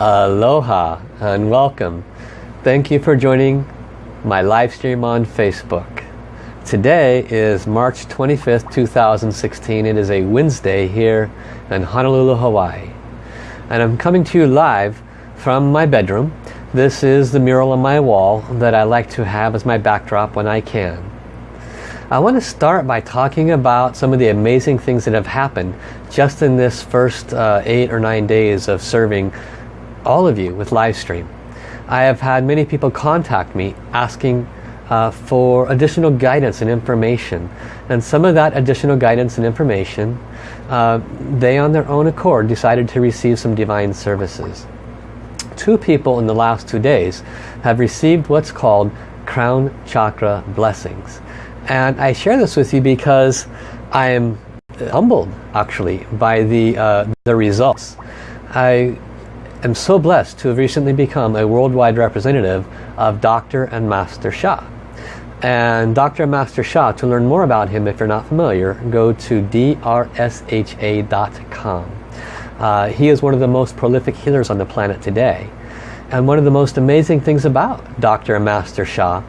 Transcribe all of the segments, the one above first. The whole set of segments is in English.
Aloha and welcome. Thank you for joining my live stream on Facebook. Today is March 25th, 2016. It is a Wednesday here in Honolulu, Hawaii. And I'm coming to you live from my bedroom. This is the mural on my wall that I like to have as my backdrop when I can. I want to start by talking about some of the amazing things that have happened just in this first uh, eight or nine days of serving all of you with live stream. I have had many people contact me asking uh, for additional guidance and information. And some of that additional guidance and information, uh, they on their own accord decided to receive some divine services. Two people in the last two days have received what's called crown chakra blessings. And I share this with you because I am humbled actually by the, uh, the results. I am so blessed to have recently become a worldwide representative of Dr. and Master Sha. And Dr. And Master Sha, to learn more about him if you're not familiar, go to drsha.com. Uh, he is one of the most prolific healers on the planet today. And one of the most amazing things about Dr. and Master Sha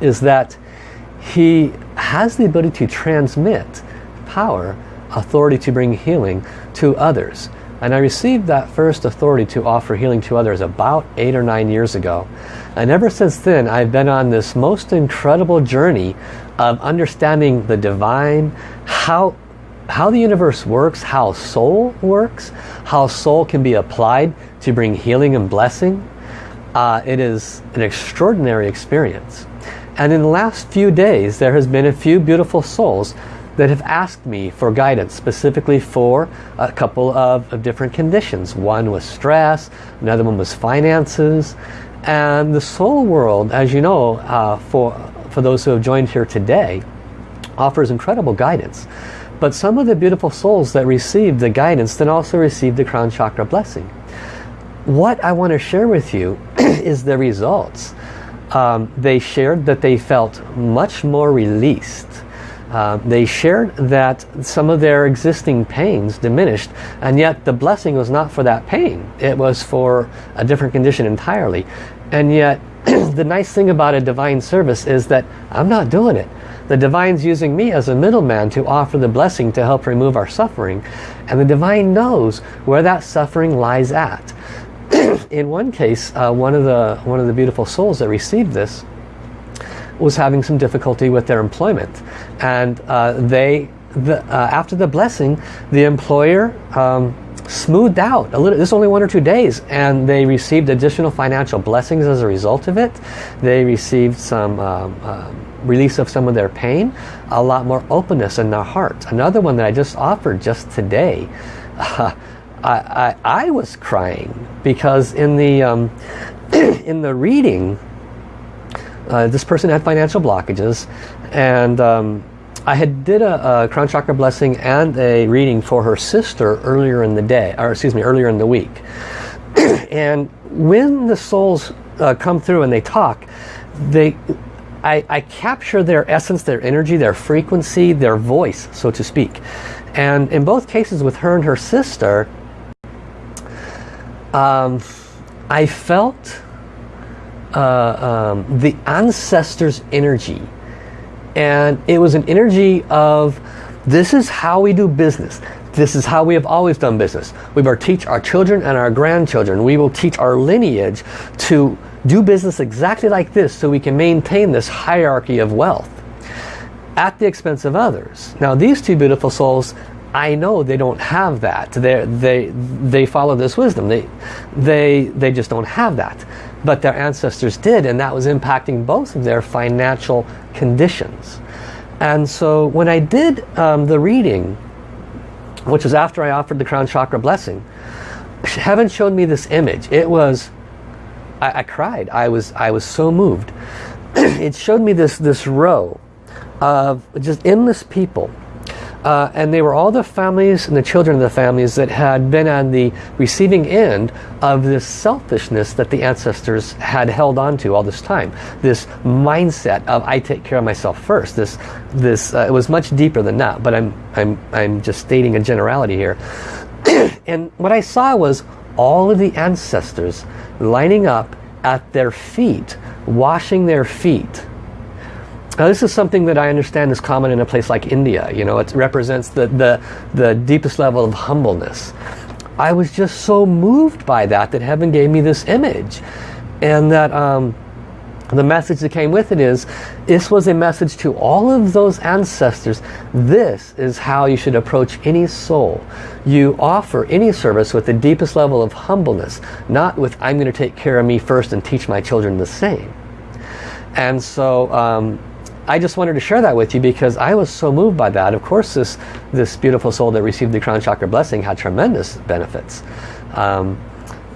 is that he has the ability to transmit power, authority to bring healing to others. And I received that first authority to offer healing to others about eight or nine years ago. And ever since then, I've been on this most incredible journey of understanding the divine, how, how the universe works, how soul works, how soul can be applied to bring healing and blessing. Uh, it is an extraordinary experience. And in the last few days, there has been a few beautiful souls that have asked me for guidance specifically for a couple of, of, different conditions. One was stress, another one was finances. And the soul world, as you know, uh, for, for those who have joined here today, offers incredible guidance. But some of the beautiful souls that received the guidance then also received the crown chakra blessing. What I want to share with you is the results um, they shared that they felt much more released. Uh, they shared that some of their existing pains diminished and yet the blessing was not for that pain. It was for a different condition entirely. And yet the nice thing about a divine service is that I'm not doing it. The divine's using me as a middleman to offer the blessing to help remove our suffering. And the divine knows where that suffering lies at. in one case, uh, one of the one of the beautiful souls that received this was having some difficulty with their employment, and uh, they the, uh, after the blessing, the employer um, smoothed out a little. This is only one or two days, and they received additional financial blessings as a result of it. They received some. Um, um release of some of their pain, a lot more openness in their heart. Another one that I just offered just today, I, I, I was crying because in the um, in the reading uh, this person had financial blockages and um, I had did a, a, crown chakra blessing and a reading for her sister earlier in the day or excuse me earlier in the week. And when the souls uh, come through and they talk they I, I capture their essence their energy their frequency their voice so to speak. And in both cases with her and her sister um, I felt uh, um, the ancestors energy and it was an energy of this is how we do business this is how we have always done business we will teach our children and our grandchildren we will teach our lineage to do business exactly like this so we can maintain this hierarchy of wealth at the expense of others now these two beautiful souls I know they don't have that. They they they follow this wisdom. They they they just don't have that. But their ancestors did, and that was impacting both of their financial conditions. And so when I did um, the reading, which was after I offered the crown chakra blessing, heaven showed me this image. It was, I, I cried. I was I was so moved. it showed me this this row of just endless people uh, and they were all the families and the children of the families that had been on the receiving end of this selfishness that the ancestors had held on to all this time. This mindset of I take care of myself first. This, this uh, it was much deeper than that, but I'm, I'm, I'm just stating a generality here. and what I saw was all of the ancestors lining up at their feet, washing their feet. Now this is something that I understand is common in a place like India. You know, it represents the, the, the deepest level of humbleness. I was just so moved by that that heaven gave me this image. And that um, the message that came with it is, this was a message to all of those ancestors. This is how you should approach any soul. You offer any service with the deepest level of humbleness, not with, I'm going to take care of me first and teach my children the same. And so um, I just wanted to share that with you because I was so moved by that. Of course, this, this beautiful soul that received the crown chakra blessing had tremendous benefits. Um,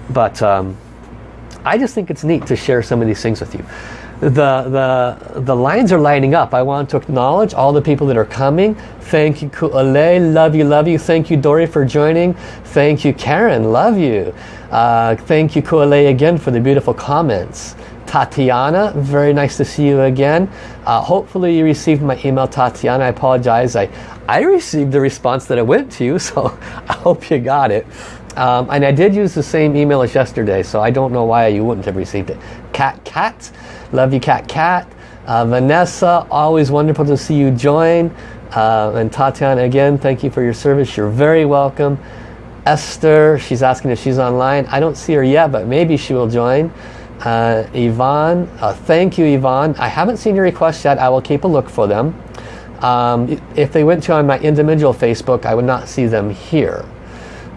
but um, I just think it's neat to share some of these things with you. The, the, the lines are lining up. I want to acknowledge all the people that are coming. Thank you, Ku'ale. Love you, love you. Thank you, Dory, for joining. Thank you, Karen. Love you. Uh, thank you, Ku'ale, again for the beautiful comments. Tatiana, very nice to see you again. Uh, hopefully you received my email, Tatiana. I apologize. I, I received the response that I went to you, so I hope you got it. Um, and I did use the same email as yesterday, so I don't know why you wouldn't have received it. Cat Cat, love you Cat Cat. Uh, Vanessa, always wonderful to see you join. Uh, and Tatiana, again, thank you for your service. You're very welcome. Esther, she's asking if she's online. I don't see her yet, but maybe she will join. Uh, Yvonne, uh, thank you Yvonne. I haven't seen your requests yet. I will keep a look for them. Um, if they went to on my individual Facebook, I would not see them here.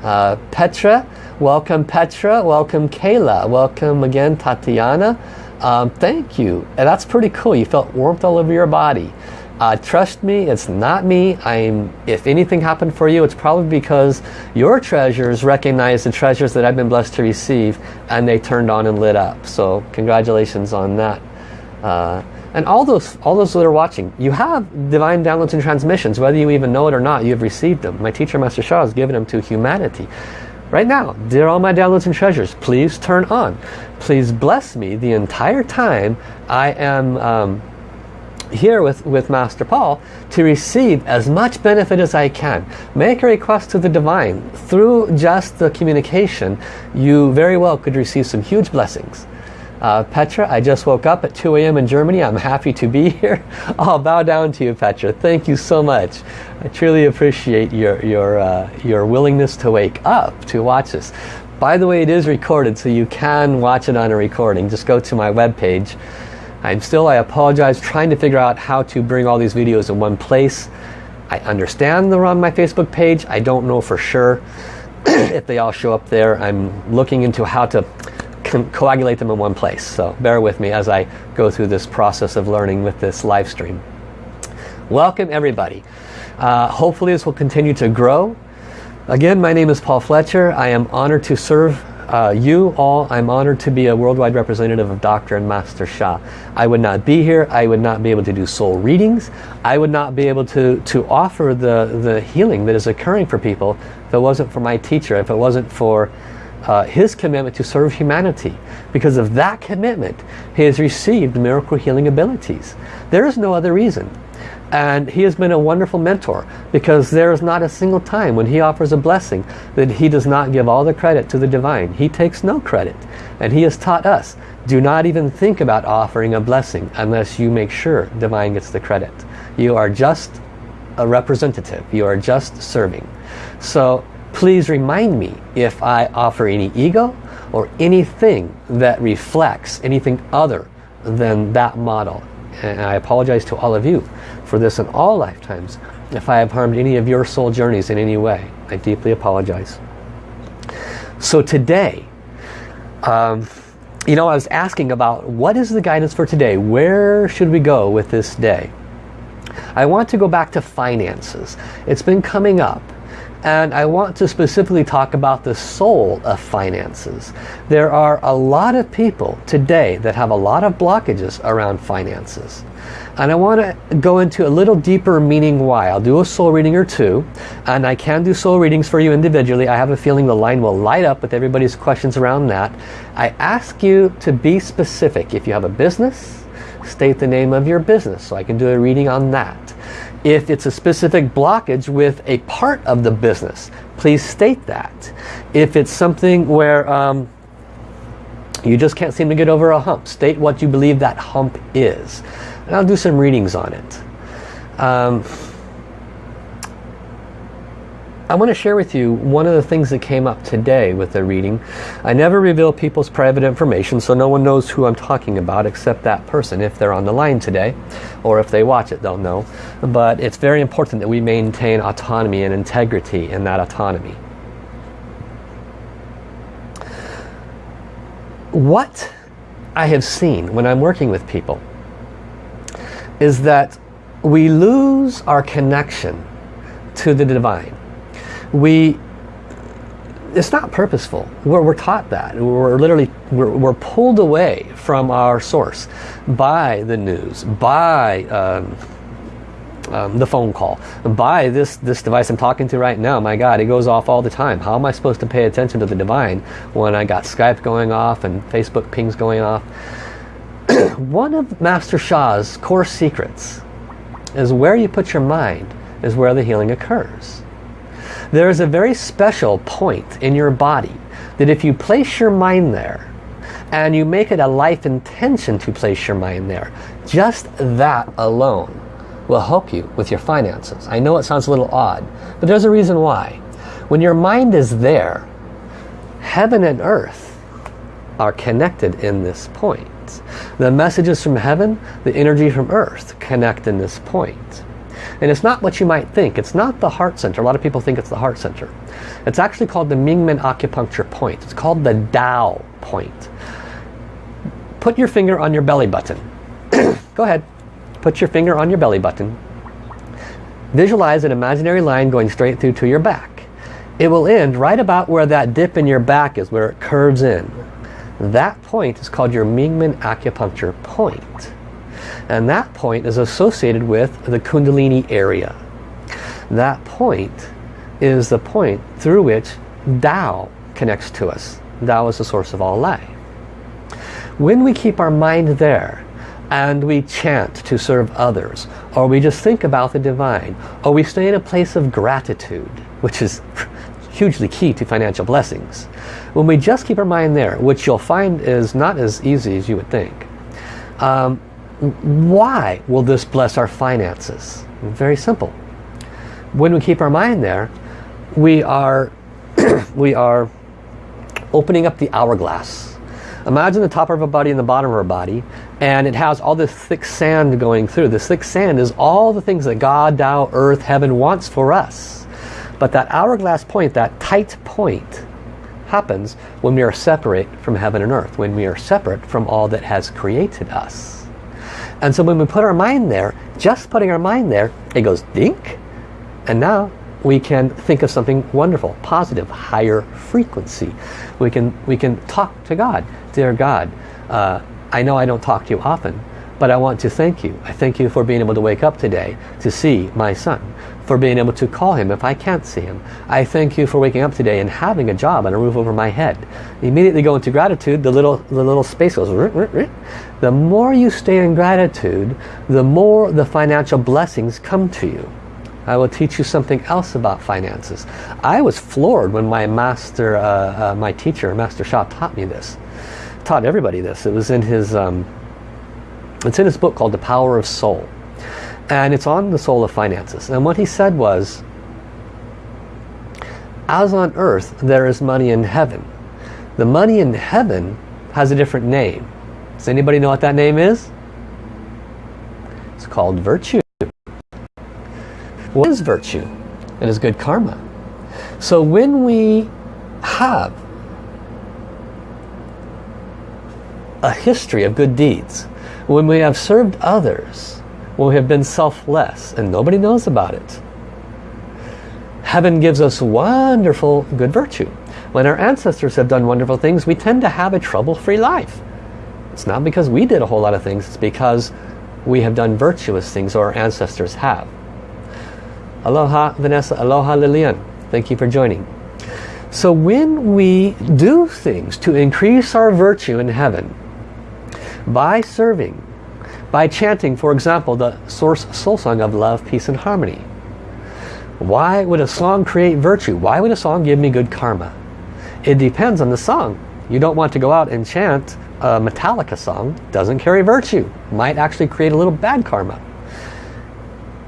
Uh, Petra, welcome Petra, welcome Kayla, welcome again Tatiana. Um, thank you. And that's pretty cool. You felt warmth all over your body. Uh, trust me, it's not me. I'm. If anything happened for you, it's probably because your treasures recognize the treasures that I've been blessed to receive and they turned on and lit up. So congratulations on that. Uh, and all those, all those that are watching, you have divine downloads and transmissions. Whether you even know it or not, you've received them. My teacher, Master Sha, has given them to humanity. Right now, dear all my downloads and treasures, please turn on. Please bless me the entire time I am um, here with, with Master Paul to receive as much benefit as I can. Make a request to the Divine. Through just the communication, you very well could receive some huge blessings. Uh, Petra, I just woke up at 2 a.m. in Germany. I'm happy to be here. I'll bow down to you, Petra. Thank you so much. I truly appreciate your, your, uh, your willingness to wake up to watch this. By the way, it is recorded, so you can watch it on a recording. Just go to my webpage. I'm still, I apologize, trying to figure out how to bring all these videos in one place. I understand they're on my Facebook page. I don't know for sure if they all show up there. I'm looking into how to coagulate them in one place. So bear with me as I go through this process of learning with this live stream. Welcome everybody. Uh, hopefully this will continue to grow. Again, my name is Paul Fletcher. I am honored to serve uh, you all. I'm honored to be a worldwide representative of Dr. and Master Sha. I would not be here. I would not be able to do soul readings. I would not be able to, to offer the, the healing that is occurring for people if it wasn't for my teacher, if it wasn't for uh, his commitment to serve humanity. Because of that commitment, he has received miracle healing abilities. There is no other reason. And he has been a wonderful mentor because there is not a single time when he offers a blessing that he does not give all the credit to the divine. He takes no credit. And he has taught us, do not even think about offering a blessing unless you make sure divine gets the credit. You are just a representative. You are just serving. So please remind me if I offer any ego or anything that reflects anything other than that model. And I apologize to all of you for this in all lifetimes if I have harmed any of your soul journeys in any way. I deeply apologize. So today, um, you know, I was asking about what is the guidance for today? Where should we go with this day? I want to go back to finances. It's been coming up and I want to specifically talk about the soul of finances. There are a lot of people today that have a lot of blockages around finances. And I want to go into a little deeper meaning why. I'll do a soul reading or two. And I can do soul readings for you individually. I have a feeling the line will light up with everybody's questions around that. I ask you to be specific. If you have a business, state the name of your business so I can do a reading on that. If it's a specific blockage with a part of the business, please state that. If it's something where um, you just can't seem to get over a hump, state what you believe that hump is. And I'll do some readings on it. Um, I want to share with you one of the things that came up today with the reading. I never reveal people's private information so no one knows who I'm talking about except that person if they're on the line today or if they watch it they'll know. But it's very important that we maintain autonomy and integrity in that autonomy. What I have seen when I'm working with people is that we lose our connection to the divine we it's not purposeful. We're, we're, taught that. We're literally we're, we're, pulled away from our source by the news, by um, um, the phone call, by this this device I'm talking to right now. My God, it goes off all the time. How am I supposed to pay attention to the divine when I got Skype going off and Facebook pings going off? One of Master Sha's core secrets is where you put your mind is where the healing occurs. There is a very special point in your body that if you place your mind there and you make it a life intention to place your mind there, just that alone will help you with your finances. I know it sounds a little odd, but there's a reason why. When your mind is there, heaven and earth are connected in this point. The messages from heaven, the energy from earth connect in this point. And it's not what you might think. It's not the heart center. A lot of people think it's the heart center. It's actually called the Mingmen acupuncture point. It's called the Dao point. Put your finger on your belly button. Go ahead. Put your finger on your belly button. Visualize an imaginary line going straight through to your back. It will end right about where that dip in your back is, where it curves in. That point is called your Mingmen acupuncture point. And that point is associated with the Kundalini area. That point is the point through which Tao connects to us. Tao is the source of all life. When we keep our mind there and we chant to serve others or we just think about the divine or we stay in a place of gratitude which is hugely key to financial blessings. When we just keep our mind there, which you'll find is not as easy as you would think, um, why will this bless our finances? Very simple. When we keep our mind there, we are, we are opening up the hourglass. Imagine the top of our body and the bottom of our body and it has all this thick sand going through. This thick sand is all the things that God, Tao, Earth, Heaven wants for us. But that hourglass point, that tight point, happens when we are separate from Heaven and Earth, when we are separate from all that has created us. And so when we put our mind there, just putting our mind there, it goes dink. And now we can think of something wonderful, positive, higher frequency. We can, we can talk to God. Dear God, uh, I know I don't talk to you often, but I want to thank you. I thank you for being able to wake up today to see my son for being able to call him if I can't see him. I thank you for waking up today and having a job and a roof over my head. Immediately go into gratitude, the little, the little space goes. The more you stay in gratitude, the more the financial blessings come to you. I will teach you something else about finances. I was floored when my master, uh, uh, my teacher, Master Sha, taught me this. Taught everybody this. It was in his, um, it's in his book called The Power of Soul. And it's on the soul of finances. And what he said was, as on earth there is money in heaven. The money in heaven has a different name. Does anybody know what that name is? It's called virtue. What is virtue? It is good karma. So when we have a history of good deeds, when we have served others, we have been selfless and nobody knows about it. Heaven gives us wonderful good virtue. When our ancestors have done wonderful things, we tend to have a trouble-free life. It's not because we did a whole lot of things, it's because we have done virtuous things or our ancestors have. Aloha Vanessa, aloha Lillian. Thank you for joining. So when we do things to increase our virtue in heaven by serving, by chanting, for example, the Source Soul Song of Love, Peace and Harmony. Why would a song create virtue? Why would a song give me good karma? It depends on the song. You don't want to go out and chant a Metallica song. Doesn't carry virtue. Might actually create a little bad karma.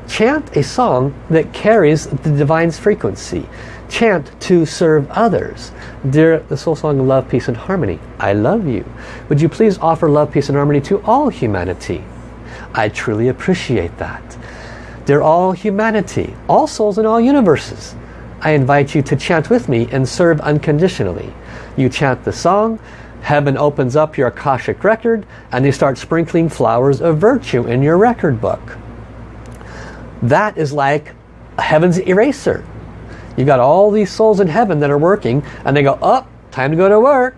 Chant a song that carries the divine's frequency. Chant to serve others. Dear the soul song of love, peace and harmony, I love you. Would you please offer love, peace and harmony to all humanity? I truly appreciate that. They're all humanity, all souls in all universes. I invite you to chant with me and serve unconditionally. You chant the song, heaven opens up your Akashic record, and they start sprinkling flowers of virtue in your record book. That is like heaven's eraser. You've got all these souls in heaven that are working, and they go, up, oh, time to go to work.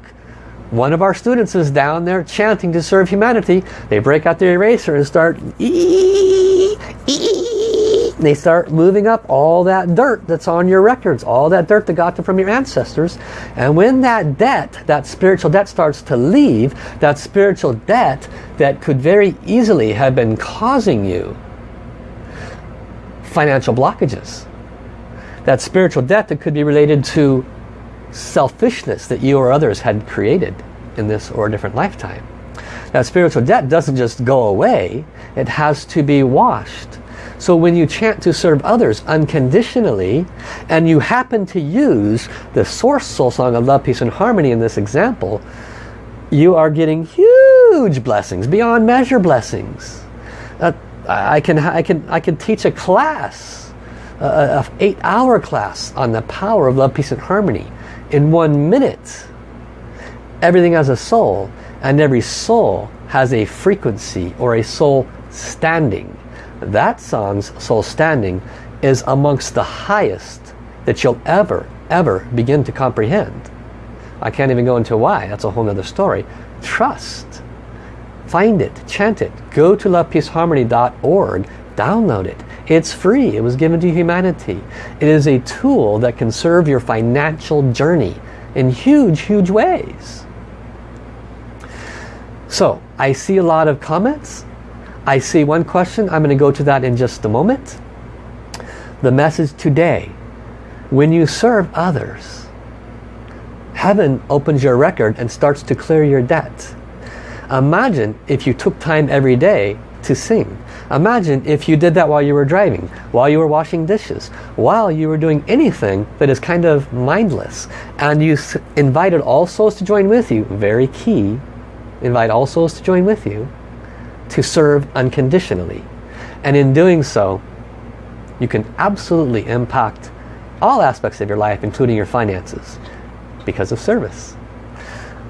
One of our students is down there chanting to serve humanity. They break out their eraser and start ee, ee, they start moving up all that dirt that's on your records, all that dirt that got from your ancestors. And when that debt, that spiritual debt starts to leave, that spiritual debt that could very easily have been causing you financial blockages. That spiritual debt that could be related to selfishness that you or others had created in this or a different lifetime. Now spiritual debt doesn't just go away, it has to be washed. So when you chant to serve others unconditionally, and you happen to use the source soul song of love, peace and harmony in this example, you are getting huge blessings, beyond measure blessings. Uh, I, can, I, can, I can teach a class, a, a eight hour class on the power of love, peace and harmony in one minute. Everything has a soul and every soul has a frequency or a soul standing. That song's soul standing is amongst the highest that you'll ever, ever begin to comprehend. I can't even go into why. That's a whole other story. Trust. Find it. Chant it. Go to lovepeaceharmony.org. Download it. It's free. It was given to humanity. It is a tool that can serve your financial journey in huge, huge ways. So, I see a lot of comments. I see one question. I'm going to go to that in just a moment. The message today. When you serve others, heaven opens your record and starts to clear your debt. Imagine if you took time every day to sing. Imagine if you did that while you were driving, while you were washing dishes, while you were doing anything that is kind of mindless. And you invited all souls to join with you. Very key. Invite all souls to join with you to serve unconditionally. And in doing so, you can absolutely impact all aspects of your life, including your finances, because of service.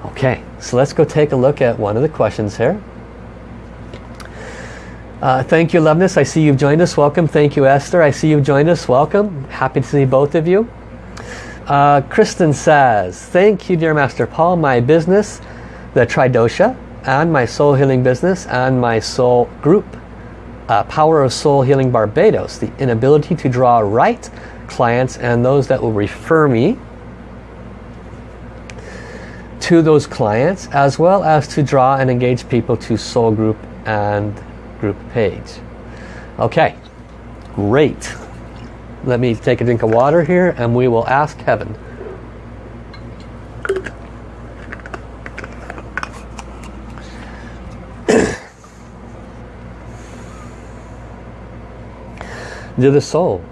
Okay, so let's go take a look at one of the questions here. Uh, thank you, Loveness. I see you've joined us. Welcome. Thank you, Esther. I see you've joined us. Welcome. Happy to see both of you. Uh, Kristen says, Thank you, dear Master Paul. My business, the Tridosha, and my soul healing business, and my soul group, uh, Power of Soul Healing Barbados, the inability to draw right clients and those that will refer me to those clients, as well as to draw and engage people to soul group and group page. Okay, great. Let me take a drink of water here and we will ask heaven. to the soul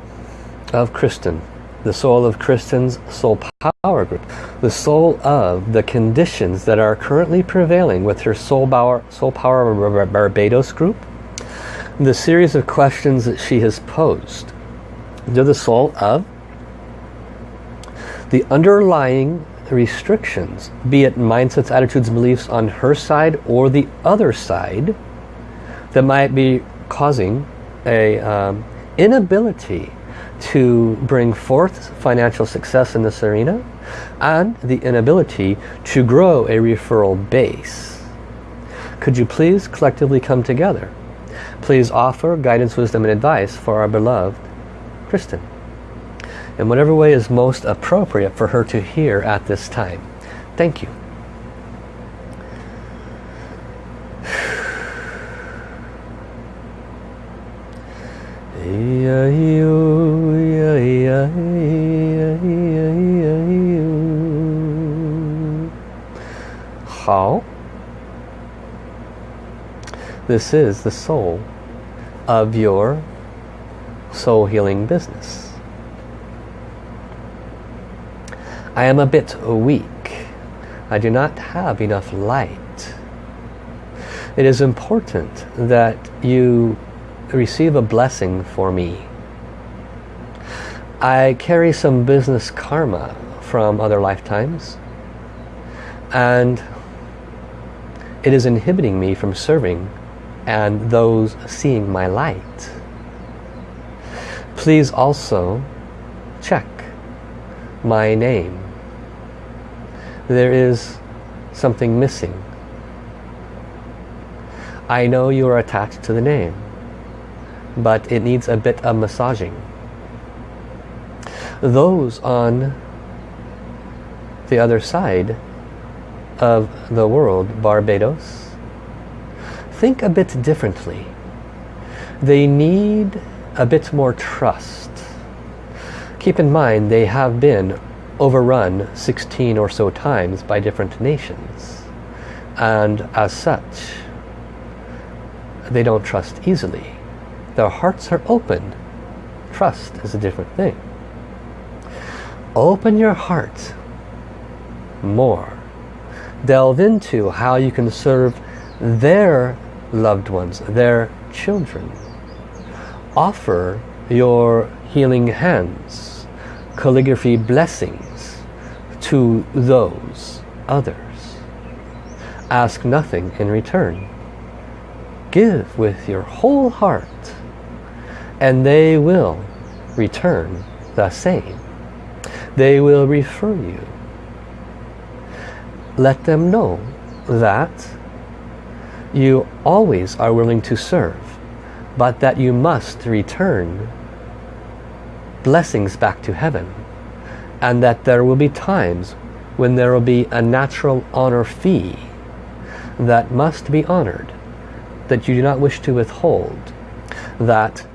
of Kristen, the soul of Kristen's soul power group, the soul of the conditions that are currently prevailing with her soul power, soul power Barbados group, the series of questions that she has posed to the soul of the underlying restrictions, be it mindsets, attitudes, beliefs on her side or the other side that might be causing a um, inability to bring forth financial success in this arena and the inability to grow a referral base. Could you please collectively come together Please offer guidance, wisdom and advice for our beloved Kristen. In whatever way is most appropriate for her to hear at this time. Thank you. How? This is the soul of your soul healing business. I am a bit weak. I do not have enough light. It is important that you receive a blessing for me. I carry some business karma from other lifetimes and it is inhibiting me from serving and those seeing my light. Please also check my name. There is something missing. I know you are attached to the name, but it needs a bit of massaging. Those on the other side of the world, Barbados, think a bit differently. They need a bit more trust. Keep in mind they have been overrun 16 or so times by different nations. And as such, they don't trust easily. Their hearts are open. Trust is a different thing. Open your heart more. Delve into how you can serve their loved ones, their children. Offer your healing hands, calligraphy blessings to those others. Ask nothing in return. Give with your whole heart and they will return the same. They will refer you. Let them know that you always are willing to serve, but that you must return blessings back to heaven. And that there will be times when there will be a natural honor fee that must be honored, that you do not wish to withhold, that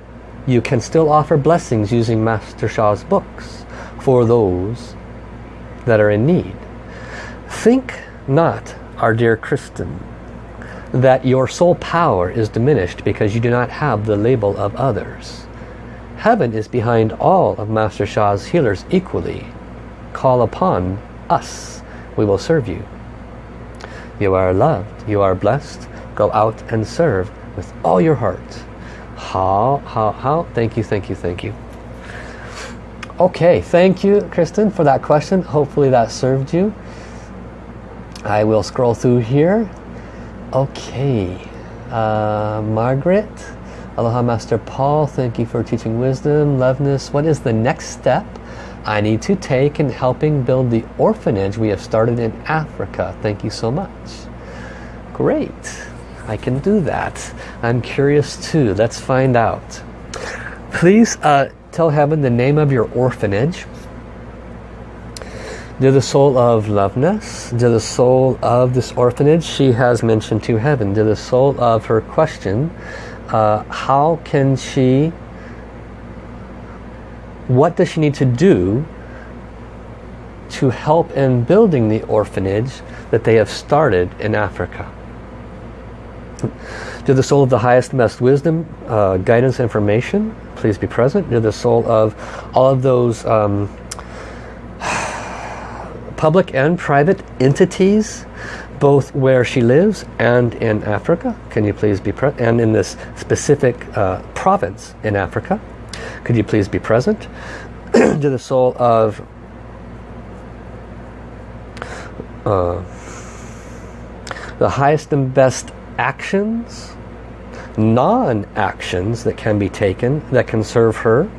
you can still offer blessings using Master Sha's books for those that are in need. Think not, our dear Kristen, that your soul power is diminished because you do not have the label of others. Heaven is behind all of Master Sha's healers equally. Call upon us. We will serve you. You are loved. You are blessed. Go out and serve with all your heart. How, how, how? Thank you, thank you, thank you. Okay, thank you, Kristen, for that question. Hopefully that served you. I will scroll through here. Okay, uh, Margaret. Aloha Master Paul, thank you for teaching wisdom, loveness. What is the next step I need to take in helping build the orphanage we have started in Africa? Thank you so much. Great. I can do that. I'm curious too. Let's find out. Please uh, tell heaven the name of your orphanage. Dear the soul of loveness, dear the soul of this orphanage, she has mentioned to heaven. Dear the soul of her question, uh, how can she, what does she need to do to help in building the orphanage that they have started in Africa? To the soul of the highest best wisdom, uh, guidance, information, please be present. To the soul of all of those um, public and private entities, both where she lives and in Africa. Can you please be present? And in this specific uh, province in Africa. Could you please be present? to the soul of uh, the highest and best actions, non-actions that can be taken, that can serve her.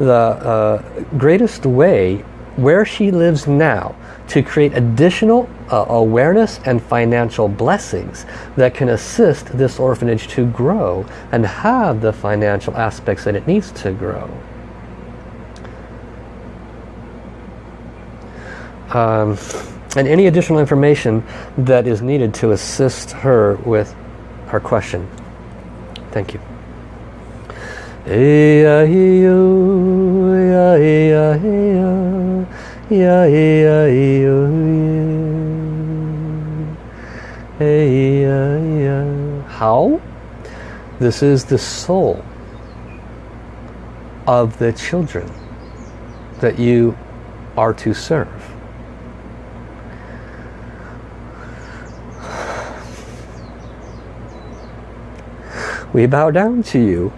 The uh, greatest way where she lives now to create additional uh, awareness and financial blessings that can assist this orphanage to grow and have the financial aspects that it needs to grow. Um, and any additional information that is needed to assist her with her question. Thank you. Yeah. How? This is the soul of the children that you are to serve. We bow down to you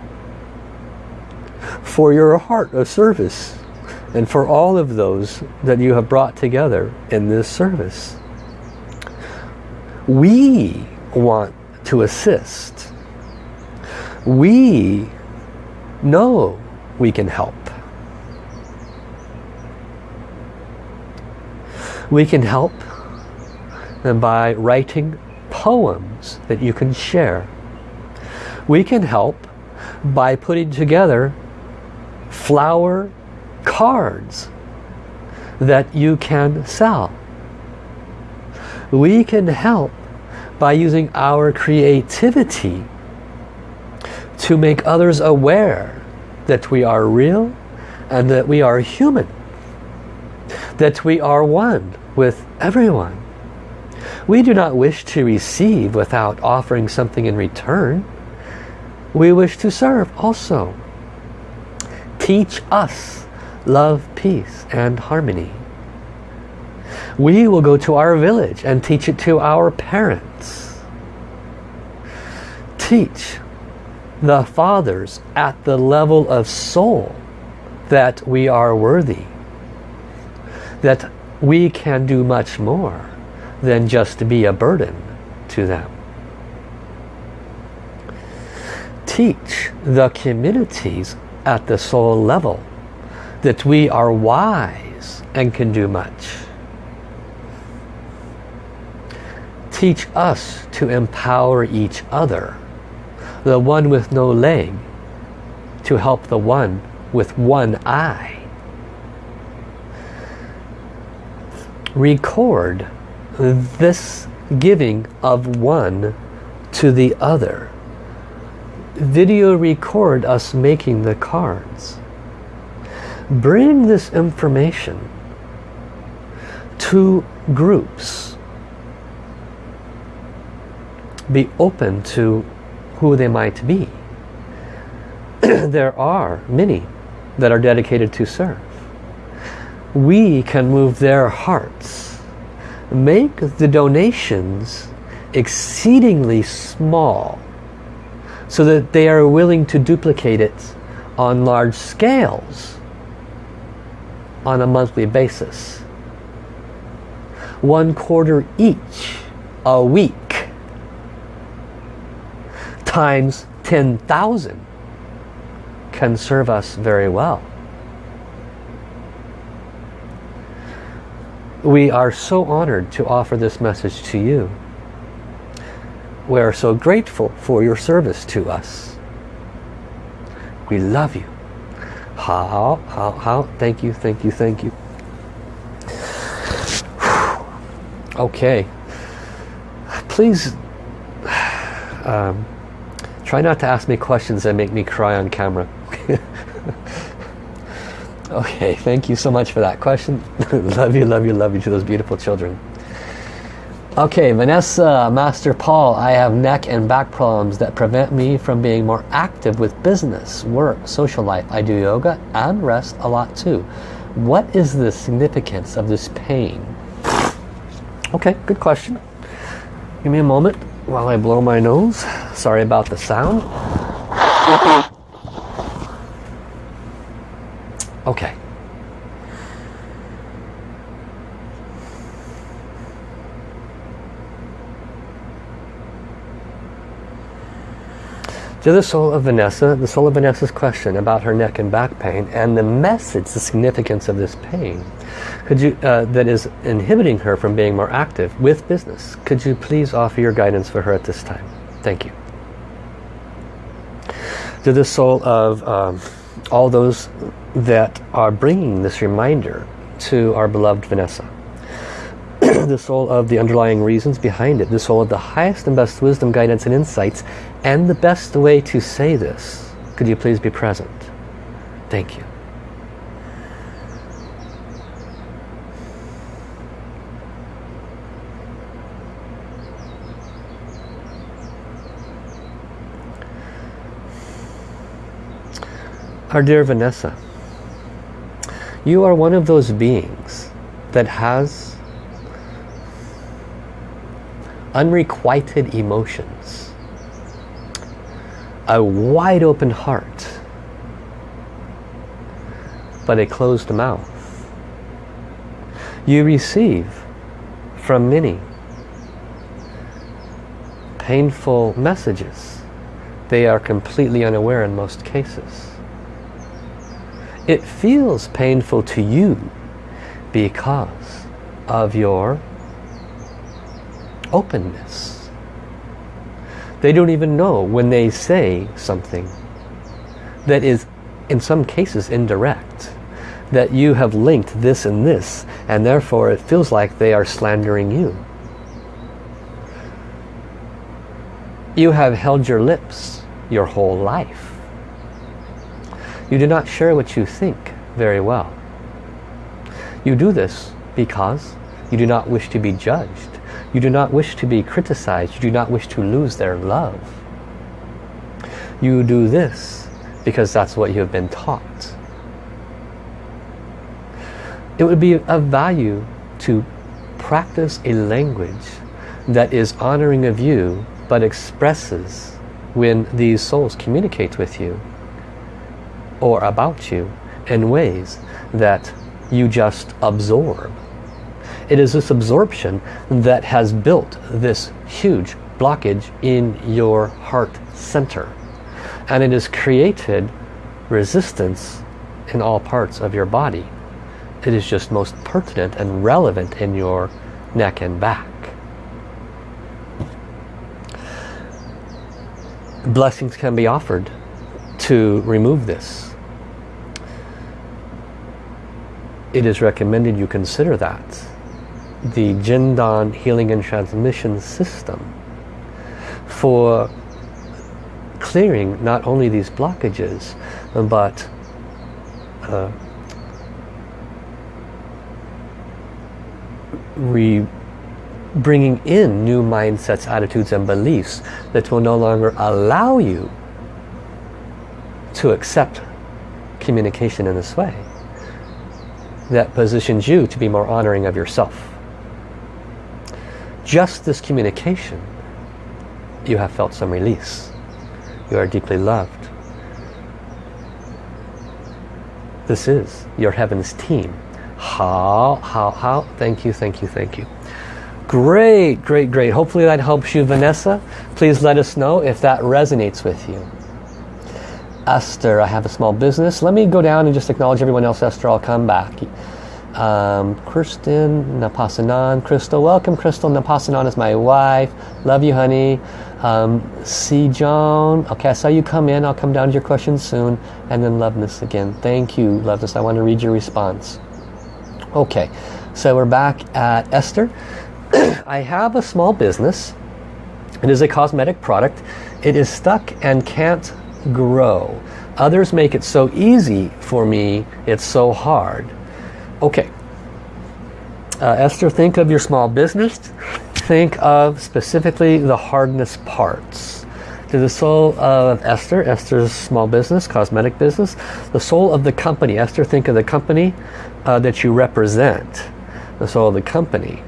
for your heart of service and for all of those that you have brought together in this service. We want to assist. We know we can help. We can help by writing poems that you can share. We can help by putting together flower cards that you can sell. We can help by using our creativity to make others aware that we are real and that we are human. That we are one with everyone. We do not wish to receive without offering something in return. We wish to serve also. Teach us love, peace and harmony. We will go to our village and teach it to our parents. Teach the fathers at the level of soul that we are worthy. That we can do much more than just be a burden to them. Teach the communities at the soul level that we are wise and can do much. Teach us to empower each other the one with no leg to help the one with one eye. Record this giving of one to the other. Video record us making the cards. Bring this information to groups. Be open to who they might be. there are many that are dedicated to serve. We can move their hearts. Make the donations exceedingly small so that they are willing to duplicate it on large scales on a monthly basis. One quarter each a week times 10,000 can serve us very well. We are so honored to offer this message to you. We are so grateful for your service to us. We love you. How, how, how, thank you, thank you, thank you. Okay. Please um, Try not to ask me questions that make me cry on camera. okay, thank you so much for that question. love you, love you, love you to those beautiful children. Okay, Vanessa, Master Paul, I have neck and back problems that prevent me from being more active with business, work, social life. I do yoga and rest a lot too. What is the significance of this pain? Okay, good question. Give me a moment while I blow my nose. Sorry about the sound. Okay. To the soul of Vanessa, the soul of Vanessa's question about her neck and back pain and the message, the significance of this pain could you uh, that is inhibiting her from being more active with business. Could you please offer your guidance for her at this time? Thank you. To the soul of um, all those that are bringing this reminder to our beloved Vanessa. The soul of the underlying reasons behind it. The soul of the highest and best wisdom, guidance and insights and the best way to say this Could you please be present? Thank you. Our dear Vanessa, you are one of those beings that has unrequited emotions, a wide open heart, but a closed mouth. You receive from many painful messages. They are completely unaware in most cases. It feels painful to you because of your openness. They don't even know when they say something that is in some cases indirect that you have linked this and this and therefore it feels like they are slandering you. You have held your lips your whole life. You do not share what you think very well. You do this because you do not wish to be judged. You do not wish to be criticized. You do not wish to lose their love. You do this because that's what you have been taught. It would be of value to practice a language that is honoring of you but expresses when these souls communicate with you or about you in ways that you just absorb. It is this absorption that has built this huge blockage in your heart center. And it has created resistance in all parts of your body. It is just most pertinent and relevant in your neck and back. Blessings can be offered to remove this. It is recommended you consider that. The Jindan Healing and Transmission System for clearing not only these blockages but uh, re bringing in new mindsets, attitudes and beliefs that will no longer allow you to accept communication in this way. That positions you to be more honoring of yourself. Just this communication, you have felt some release. You are deeply loved. This is your heavens team. How, how, how, thank you, thank you, thank you. Great, great, great. Hopefully that helps you, Vanessa. Please let us know if that resonates with you. Esther, I have a small business. Let me go down and just acknowledge everyone else. Esther, I'll come back. Um, Kristen Napasanan. Crystal, welcome Crystal. Napasanan is my wife. Love you, honey. Um, C. John. Okay, I saw you come in. I'll come down to your questions soon. And then Loveness again. Thank you, Loveness. I want to read your response. Okay, so we're back at Esther. I have a small business. It is a cosmetic product. It is stuck and can't grow. Others make it so easy for me, it's so hard. Okay. Uh, Esther, think of your small business. Think of specifically the hardness parts. To the soul of Esther, Esther's small business, cosmetic business, the soul of the company. Esther, think of the company uh, that you represent. The soul of the company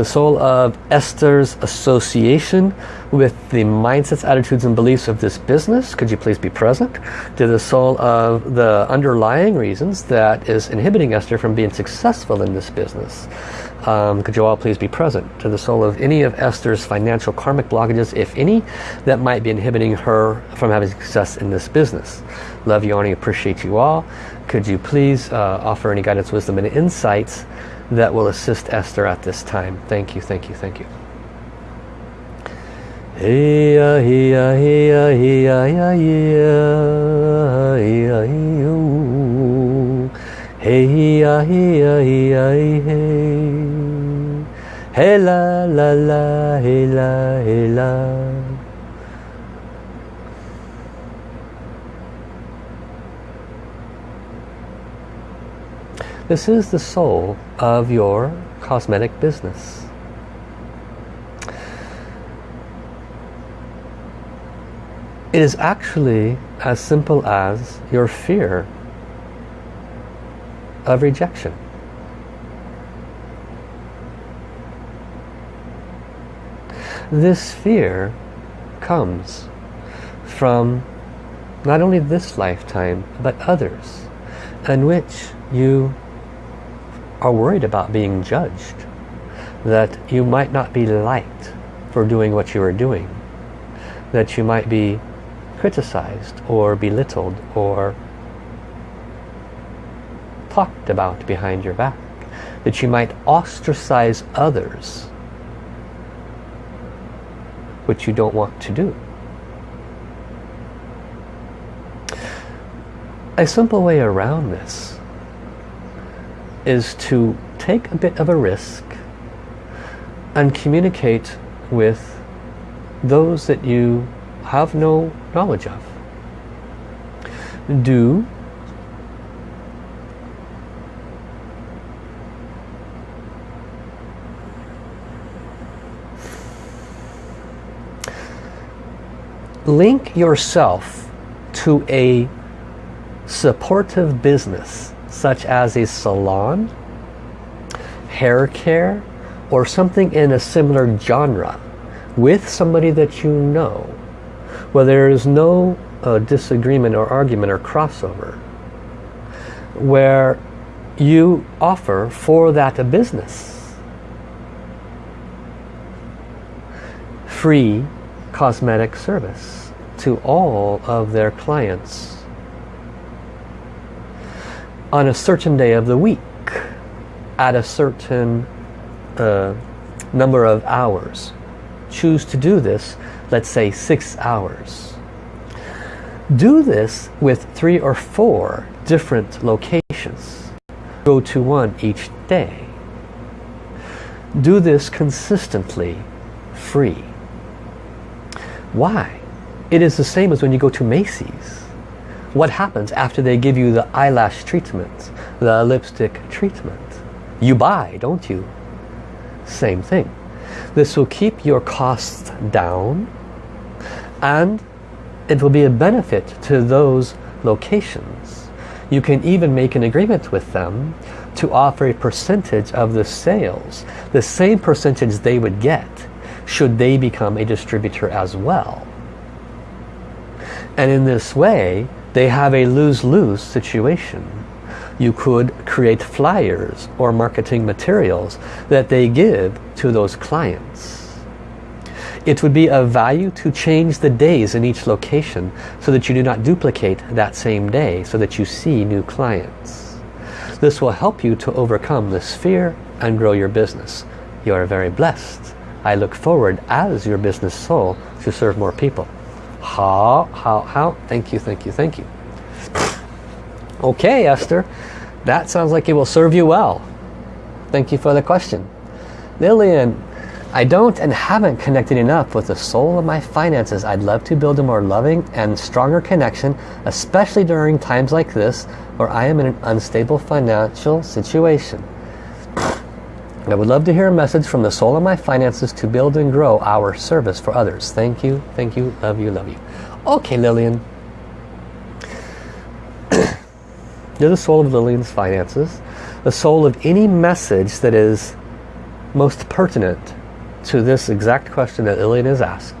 the soul of Esther's association with the mindsets, attitudes and beliefs of this business. Could you please be present? To the soul of the underlying reasons that is inhibiting Esther from being successful in this business. Um, could you all please be present? To the soul of any of Esther's financial karmic blockages, if any, that might be inhibiting her from having success in this business. Love you, Arnie, appreciate you all. Could you please uh, offer any guidance, wisdom and insights that will assist Esther at this time. Thank you, thank you, thank you. Hiya hiya hiya hiya hiya hiya hiya Hey hiya hiya hiya hey Hey la la la hey la hey la. This is the soul of your cosmetic business. It is actually as simple as your fear of rejection. This fear comes from not only this lifetime but others in which you are worried about being judged that you might not be liked for doing what you are doing that you might be criticized or belittled or talked about behind your back that you might ostracize others which you don't want to do. A simple way around this is to take a bit of a risk and communicate with those that you have no knowledge of. Do link yourself to a supportive business such as a salon, hair care, or something in a similar genre with somebody that you know where there is no uh, disagreement or argument or crossover where you offer for that a business free cosmetic service to all of their clients on a certain day of the week at a certain uh, number of hours. Choose to do this, let's say six hours. Do this with three or four different locations. Go to one each day. Do this consistently, free. Why? It is the same as when you go to Macy's what happens after they give you the eyelash treatment, the lipstick treatment? You buy, don't you? Same thing. This will keep your costs down and it will be a benefit to those locations. You can even make an agreement with them to offer a percentage of the sales, the same percentage they would get should they become a distributor as well. And in this way, they have a lose-lose situation. You could create flyers or marketing materials that they give to those clients. It would be of value to change the days in each location so that you do not duplicate that same day so that you see new clients. This will help you to overcome this fear and grow your business. You are very blessed. I look forward as your business soul to serve more people. How, how, how? Thank you, thank you, thank you. Okay, Esther. That sounds like it will serve you well. Thank you for the question. Lillian, I don't and haven't connected enough with the soul of my finances. I'd love to build a more loving and stronger connection, especially during times like this where I am in an unstable financial situation. I would love to hear a message from the soul of my finances to build and grow our service for others. Thank you, thank you, love you, love you. Okay, Lillian. You're the soul of Lillian's finances, the soul of any message that is most pertinent to this exact question that Lillian has asked.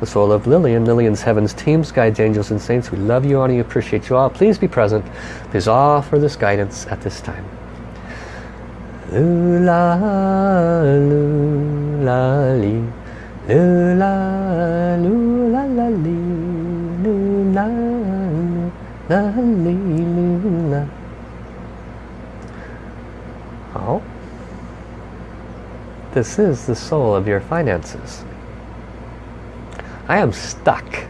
The soul of Lillian, Lillian's Heavens teams, guides, angels and saints. We love you, honor you, appreciate you all. Please be present. Please offer this guidance at this time. Lula, lula, li, lula, lula, la, li, lula, la, li, lula. Oh. This is the soul of your finances. I am stuck.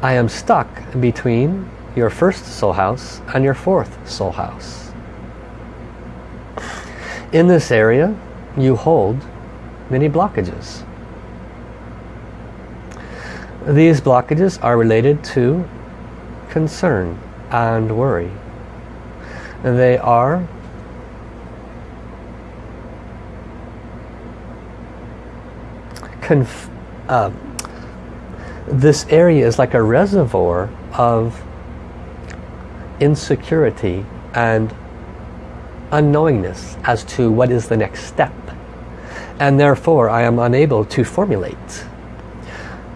I am stuck between your first soul house and your fourth soul house. In this area, you hold many blockages. These blockages are related to concern and worry. They are uh, this area is like a reservoir of insecurity and unknowingness as to what is the next step. And therefore I am unable to formulate.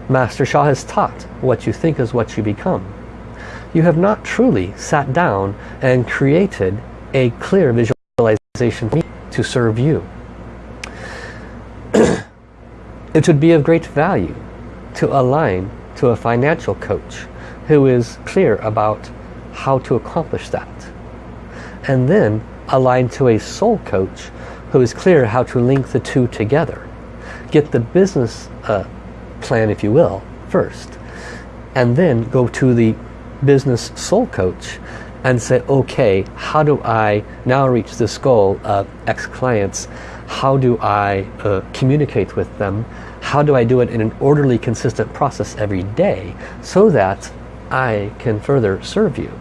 Master Sha has taught what you think is what you become. You have not truly sat down and created a clear visualization to serve you. it would be of great value to align to a financial coach who is clear about how to accomplish that. And then align to a soul coach who is clear how to link the two together. Get the business uh, plan, if you will, first. And then go to the business soul coach and say, okay, how do I now reach this goal of X clients? How do I uh, communicate with them? How do I do it in an orderly, consistent process every day so that I can further serve you?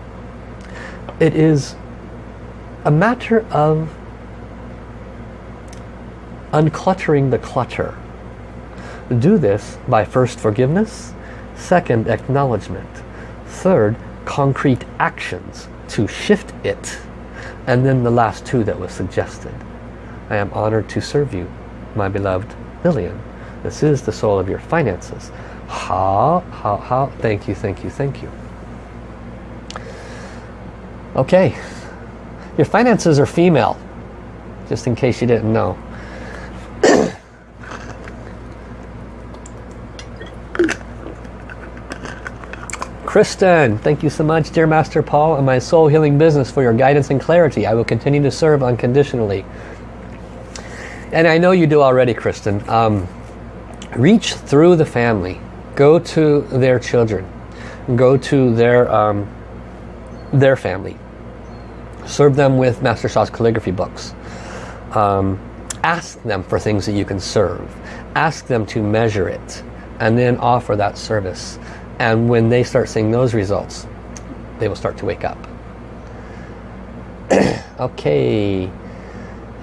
It is a matter of uncluttering the clutter. Do this by first forgiveness, second acknowledgement, third concrete actions to shift it, and then the last two that was suggested. I am honored to serve you, my beloved Lillian. This is the soul of your finances. How, how, how, thank you, thank you, thank you. Okay, your finances are female, just in case you didn't know. Kristen, thank you so much, dear Master Paul, and my soul healing business for your guidance and clarity. I will continue to serve unconditionally. And I know you do already, Kristen. Um, reach through the family. Go to their children. Go to their, um, their family serve them with Master Sha's calligraphy books. Um, ask them for things that you can serve. Ask them to measure it and then offer that service. And when they start seeing those results, they will start to wake up. okay.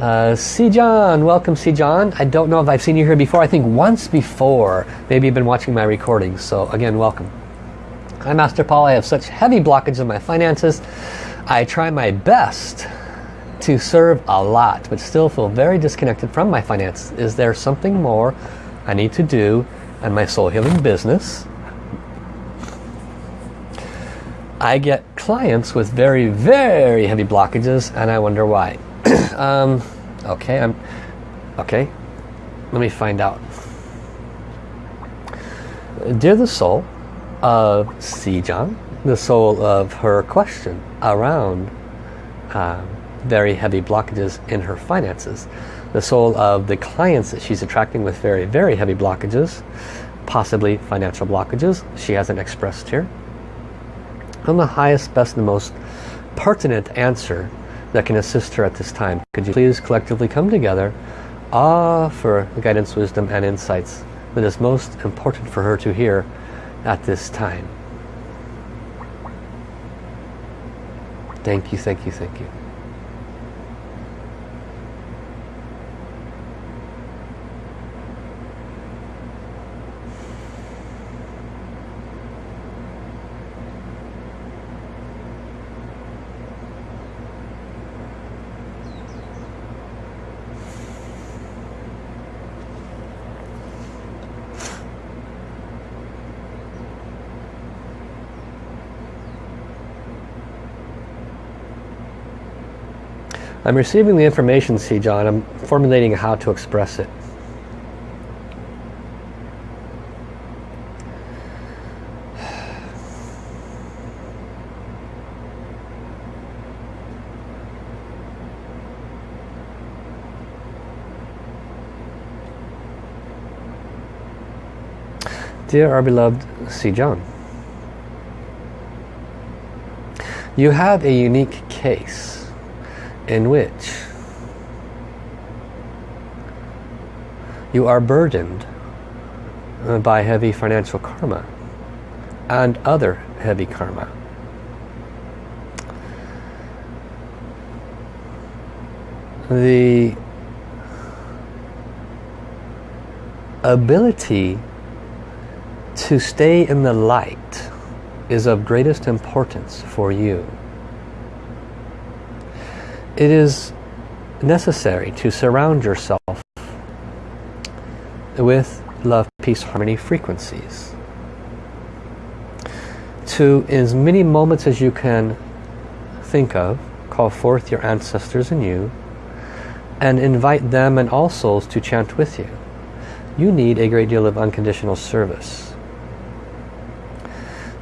Uh, John, welcome John. I don't know if I've seen you here before. I think once before. Maybe you've been watching my recordings. So again, welcome. Hi Master Paul. I have such heavy blockage in my finances. I try my best to serve a lot, but still feel very disconnected from my finances. Is there something more I need to do in my soul healing business? I get clients with very, very heavy blockages and I wonder why. um, okay, I'm okay. Let me find out. Dear the soul of Sijang, the soul of her question around uh, very heavy blockages in her finances. The soul of the clients that she's attracting with very, very heavy blockages, possibly financial blockages, she hasn't expressed here. And the highest, best, and most pertinent answer that can assist her at this time. Could you please collectively come together, ah, offer the guidance, wisdom, and insights that is most important for her to hear at this time. Thank you, thank you, thank you. I'm receiving the information, see John. I'm formulating how to express it. Dear our beloved C. John, you have a unique case in which you are burdened uh, by heavy financial karma and other heavy karma. The ability to stay in the light is of greatest importance for you. It is necessary to surround yourself with love, peace, harmony frequencies. To as many moments as you can think of, call forth your ancestors and you and invite them and all souls to chant with you. You need a great deal of unconditional service.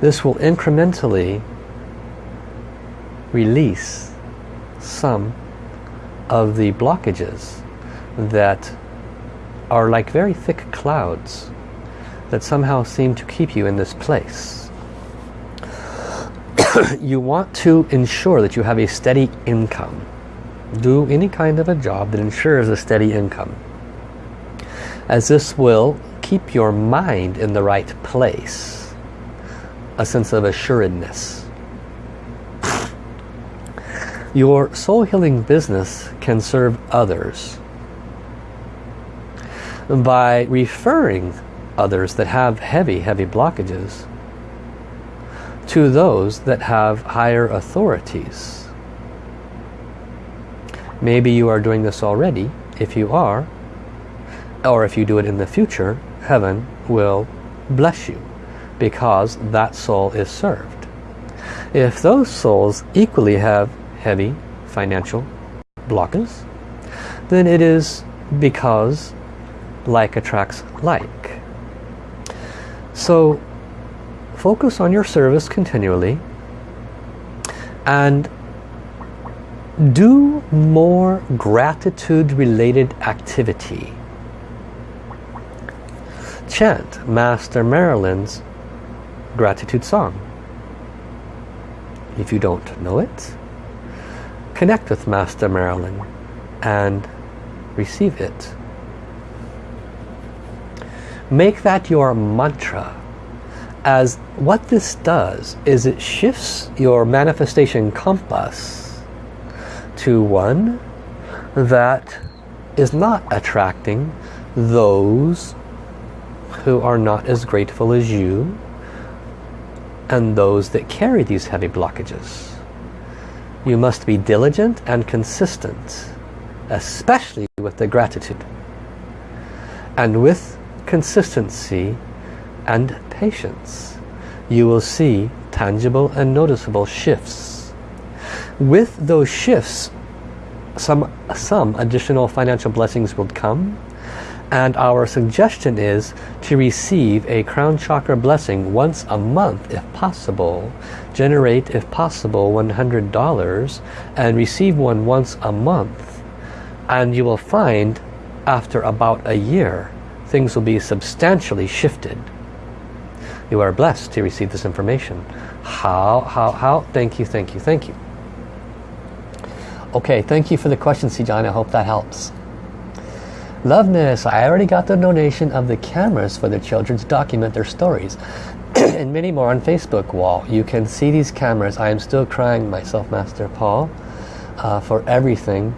This will incrementally release some of the blockages that are like very thick clouds that somehow seem to keep you in this place. you want to ensure that you have a steady income. Do any kind of a job that ensures a steady income. As this will keep your mind in the right place a sense of assuredness. Your soul healing business can serve others by referring others that have heavy, heavy blockages to those that have higher authorities. Maybe you are doing this already. If you are, or if you do it in the future, heaven will bless you because that soul is served. If those souls equally have heavy financial blockers, then it is because like attracts like. So focus on your service continually and do more gratitude related activity. Chant Master Marilyn's gratitude song. If you don't know it, connect with Master Marilyn and receive it. Make that your mantra as what this does is it shifts your manifestation compass to one that is not attracting those who are not as grateful as you and those that carry these heavy blockages. You must be diligent and consistent, especially with the gratitude. And with consistency and patience, you will see tangible and noticeable shifts. With those shifts, some, some additional financial blessings will come and our suggestion is to receive a crown chakra blessing once a month if possible. Generate if possible $100 and receive one once a month. And you will find after about a year things will be substantially shifted. You are blessed to receive this information. How how how? Thank you thank you thank you. Okay thank you for the question Sijan I hope that helps Loveness, I already got the donation of the cameras for the children to document their stories. and many more on Facebook wall. You can see these cameras. I am still crying myself, Master Paul, uh, for everything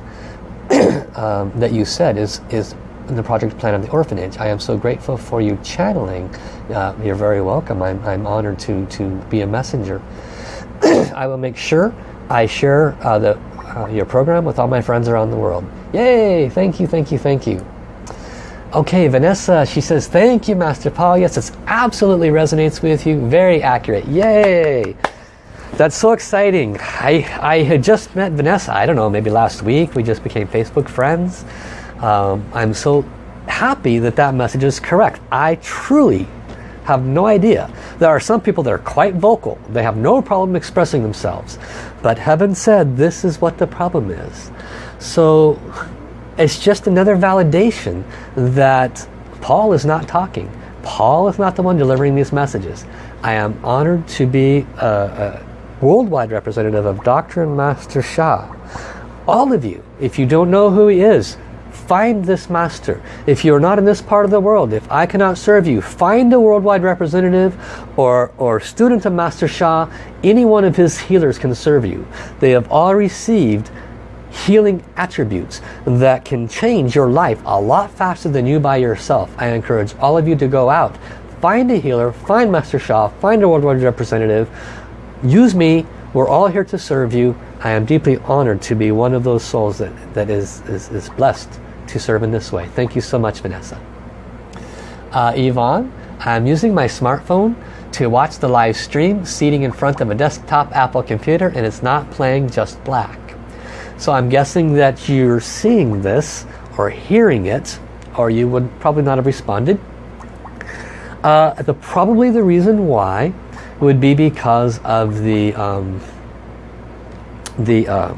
um, that you said is, is the project plan of the orphanage. I am so grateful for you channeling. Uh, you're very welcome. I'm, I'm honored to, to be a messenger. I will make sure I share uh, the, uh, your program with all my friends around the world. Yay! Thank you, thank you, thank you. Okay, Vanessa, she says, thank you, Master Paul. Yes, it absolutely resonates with you. Very accurate. Yay! That's so exciting. I, I had just met Vanessa, I don't know, maybe last week. We just became Facebook friends. Um, I'm so happy that that message is correct. I truly have no idea. There are some people that are quite vocal. They have no problem expressing themselves. But heaven said this is what the problem is. So it's just another validation that Paul is not talking. Paul is not the one delivering these messages. I am honored to be a, a worldwide representative of Dr. Master Sha. All of you, if you don't know who he is, find this master. If you're not in this part of the world, if I cannot serve you, find a worldwide representative or, or student of Master Sha. Any one of his healers can serve you. They have all received healing attributes that can change your life a lot faster than you by yourself. I encourage all of you to go out, find a healer, find Master Sha, find a worldwide representative, use me, we're all here to serve you. I am deeply honored to be one of those souls that, that is, is, is blessed to serve in this way. Thank you so much, Vanessa. Uh, Yvonne, I'm using my smartphone to watch the live stream seating in front of a desktop Apple computer and it's not playing just black. So I'm guessing that you're seeing this or hearing it or you would probably not have responded. Uh, the, probably the reason why would be because of the um, the uh,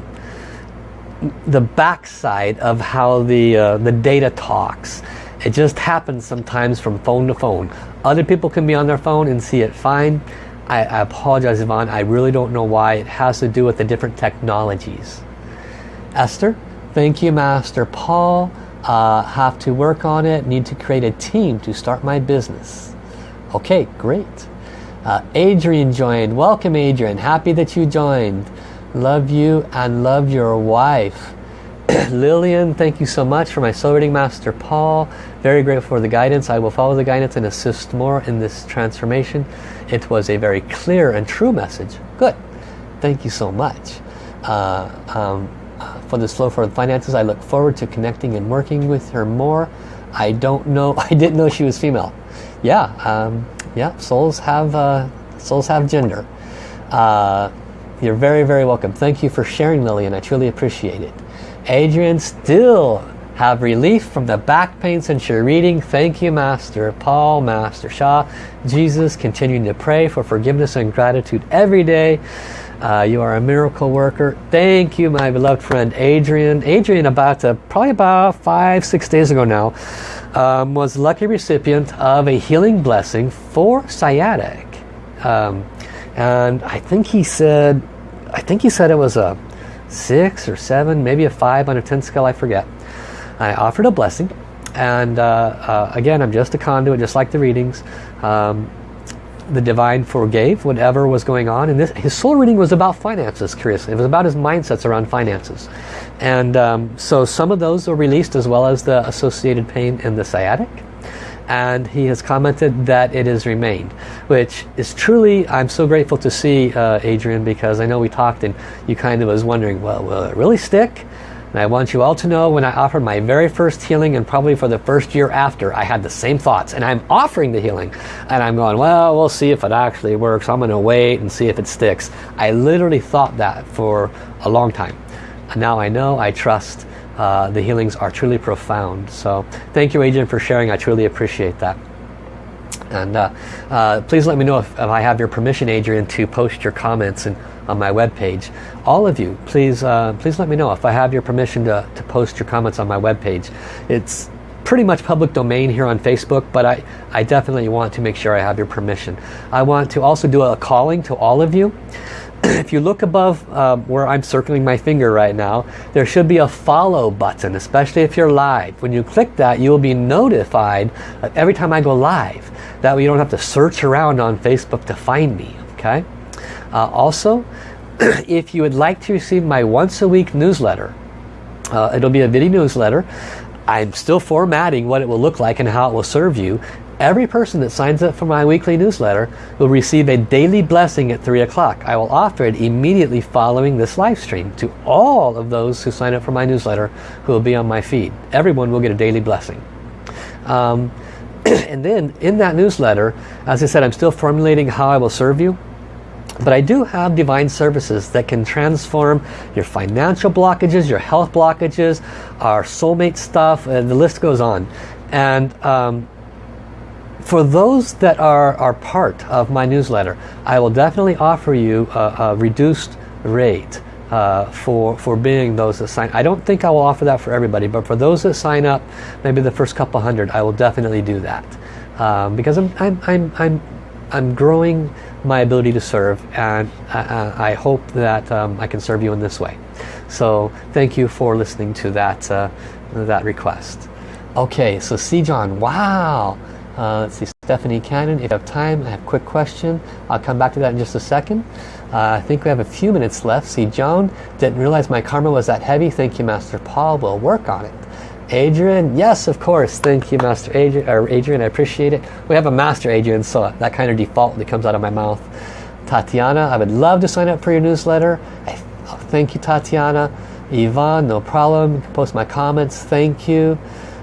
the backside of how the uh, the data talks. It just happens sometimes from phone to phone. Other people can be on their phone and see it fine. I, I apologize, Yvonne. I really don't know why. It has to do with the different technologies. Esther, thank you, Master Paul. Uh, have to work on it. Need to create a team to start my business. Okay, great. Uh, Adrian joined. Welcome, Adrian. Happy that you joined. Love you and love your wife. Lillian, thank you so much for my soul reading master Paul. Very grateful for the guidance. I will follow the guidance and assist more in this transformation. It was a very clear and true message. Good. Thank you so much. Uh, um, for this flow for the finances, I look forward to connecting and working with her more. I don't know, I didn't know she was female. Yeah, um, yeah, souls have, uh, souls have gender. Uh, you're very, very welcome. Thank you for sharing, Lillian. I truly appreciate it. Adrian still have relief from the back pain since you're reading. Thank you, Master Paul, Master Sha. Jesus, continuing to pray for forgiveness and gratitude every day. Uh, you are a miracle worker. Thank you, my beloved friend Adrian. Adrian, about uh, probably about five, six days ago now, um, was lucky recipient of a healing blessing for sciatic. Um, and I think he said, I think he said it was a six or seven, maybe a five on a 10 scale, I forget. I offered a blessing and uh, uh, again I'm just a conduit just like the readings um, the divine forgave whatever was going on. And this his soul reading was about finances curiously it was about his mindsets around finances. And um, so some of those were released as well as the associated pain in the sciatic. And he has commented that it has remained which is truly I'm so grateful to see uh, Adrian because I know we talked and you kind of was wondering well will it really stick and I want you all to know when I offered my very first healing and probably for the first year after I had the same thoughts and I'm offering the healing and I'm going well we'll see if it actually works I'm gonna wait and see if it sticks I literally thought that for a long time and now I know I trust uh, the healings are truly profound. So thank you Adrian for sharing. I truly appreciate that. And uh, uh, please let me know if, if, I have your permission, Adrian, to post your comments and, on my webpage. All of you, please uh, please let me know if I have your permission to, to post your comments on my webpage. It's pretty much public domain here on Facebook, but I, I definitely want to make sure I have your permission. I want to also do a calling to all of you. If you look above um, where I'm circling my finger right now, there should be a follow button, especially if you're live. When you click that, you'll be notified every time I go live. That way you don't have to search around on Facebook to find me. Okay. Uh, also, if you would like to receive my once a week newsletter, uh, it'll be a video newsletter. I'm still formatting what it will look like and how it will serve you. Every person that signs up for my weekly newsletter will receive a daily blessing at 3 o'clock. I will offer it immediately following this live stream to all of those who sign up for my newsletter who will be on my feed. Everyone will get a daily blessing. Um, and then in that newsletter, as I said, I'm still formulating how I will serve you. But I do have divine services that can transform your financial blockages, your health blockages, our soulmate stuff, and the list goes on. And um, for those that are, are part of my newsletter, I will definitely offer you a, a reduced rate uh, for, for being those that sign. I don't think I will offer that for everybody, but for those that sign up, maybe the first couple hundred, I will definitely do that. Um, because I'm, I'm, I'm, I'm, I'm growing my ability to serve and I, I hope that um, I can serve you in this way. So thank you for listening to that, uh, that request. Okay, so C. John, wow. Uh, let's see, Stephanie Cannon, if you have time, I have a quick question. I'll come back to that in just a second. Uh, I think we have a few minutes left. See, Joan, didn't realize my karma was that heavy. Thank you, Master Paul. We'll work on it. Adrian, yes, of course. Thank you, Master Adrian. Adrian, I appreciate it. We have a Master Adrian, so that kind of default that comes out of my mouth. Tatiana, I would love to sign up for your newsletter. I, oh, thank you, Tatiana. Yvonne, no problem. You can post my comments. Thank you.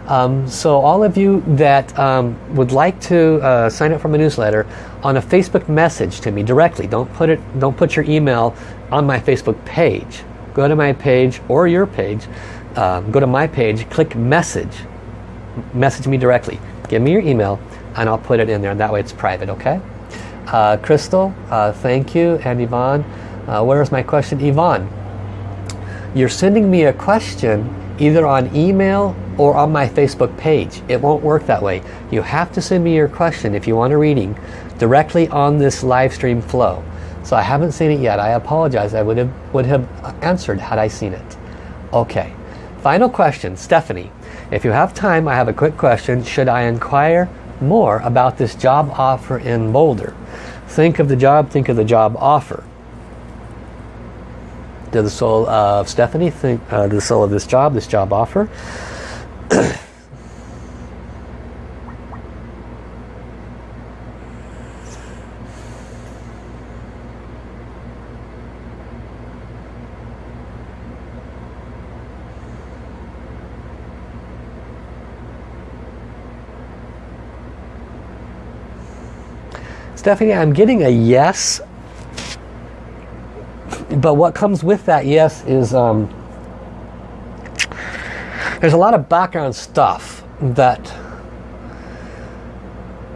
Um, so all of you that um, would like to uh, sign up for my newsletter on a Facebook message to me directly. Don't put it. Don't put your email on my Facebook page. Go to my page or your page. Um, go to my page. Click message. Message me directly. Give me your email and I'll put it in there. And that way it's private. Okay. Uh, Crystal, uh, thank you. And Yvonne, uh, where is my question? Yvonne, you're sending me a question either on email or on my Facebook page. It won't work that way. You have to send me your question if you want a reading directly on this live stream flow. So I haven't seen it yet. I apologize. I would have, would have answered had I seen it. Okay. Final question. Stephanie, if you have time, I have a quick question. Should I inquire more about this job offer in Boulder? Think of the job, think of the job offer. To the soul of Stephanie, think uh, the soul of this job, this job offer. Stephanie, I'm getting a yes but what comes with that yes is um, there's a lot of background stuff that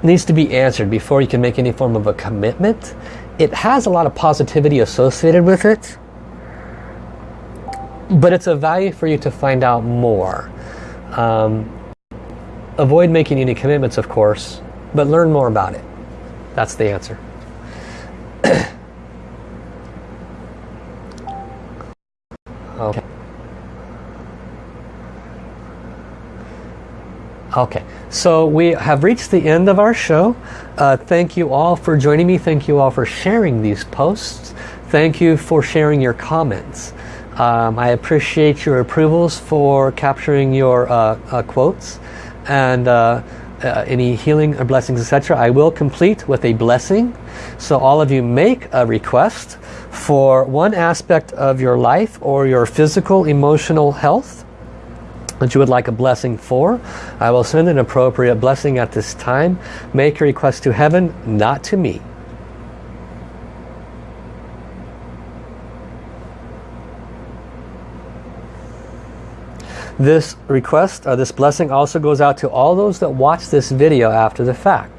needs to be answered before you can make any form of a commitment. It has a lot of positivity associated with it, but it's a value for you to find out more. Um, avoid making any commitments, of course, but learn more about it. That's the answer. Okay. Okay, so we have reached the end of our show. Uh, thank you all for joining me. Thank you all for sharing these posts. Thank you for sharing your comments. Um, I appreciate your approvals for capturing your uh, uh, quotes and uh, uh, any healing or blessings, etc. I will complete with a blessing. So all of you make a request for one aspect of your life or your physical, emotional health that you would like a blessing for. I will send an appropriate blessing at this time. Make a request to heaven, not to me. This request, uh, this blessing also goes out to all those that watch this video after the fact.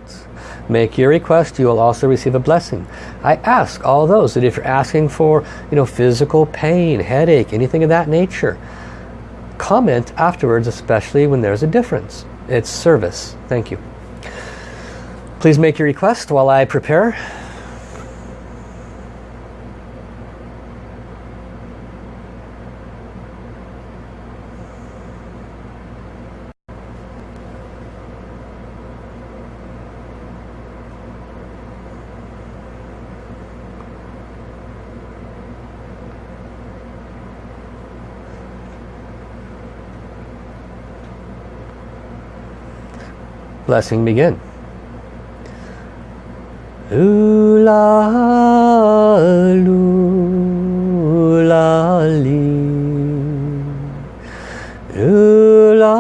Make your request, you will also receive a blessing. I ask all those that if you're asking for you know, physical pain, headache, anything of that nature, comment afterwards, especially when there's a difference. It's service. Thank you. Please make your request while I prepare. Blessing begin. Ooh la, ooh la, la,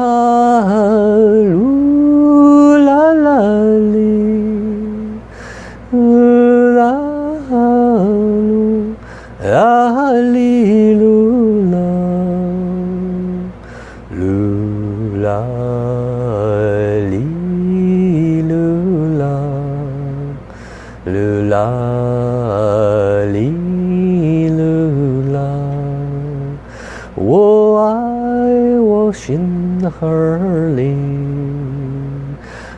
河里，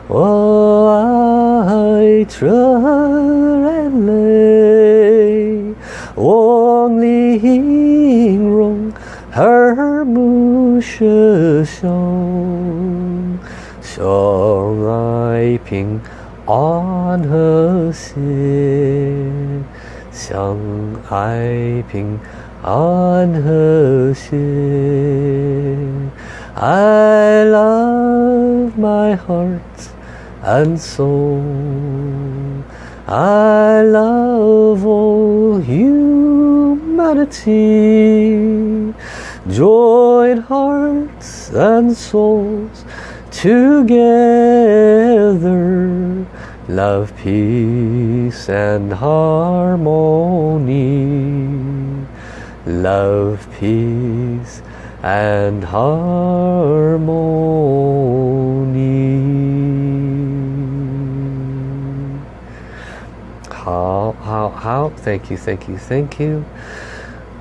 我爱这人类，我玲容耳目舍生，生来平安和谐。相爱平安和谐。I love my heart and soul. I love all humanity. Join hearts and souls together. Love, peace and harmony. Love, peace and harmony. How, how, how? Thank you, thank you, thank you.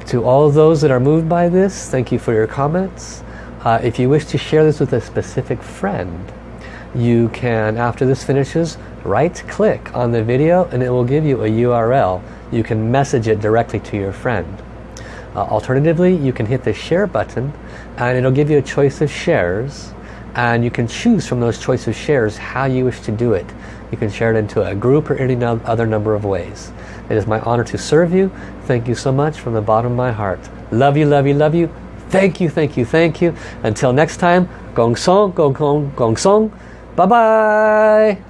To all those that are moved by this, thank you for your comments. Uh, if you wish to share this with a specific friend, you can, after this finishes, right click on the video and it will give you a URL. You can message it directly to your friend. Uh, alternatively, you can hit the share button and it'll give you a choice of shares and you can choose from those choice of shares how you wish to do it. You can share it into a group or any no other number of ways. It is my honor to serve you. Thank you so much from the bottom of my heart. Love you, love you, love you. Thank you, thank you, thank you. Until next time, Gong Song, Gong Gong, Gong Song. Bye-bye.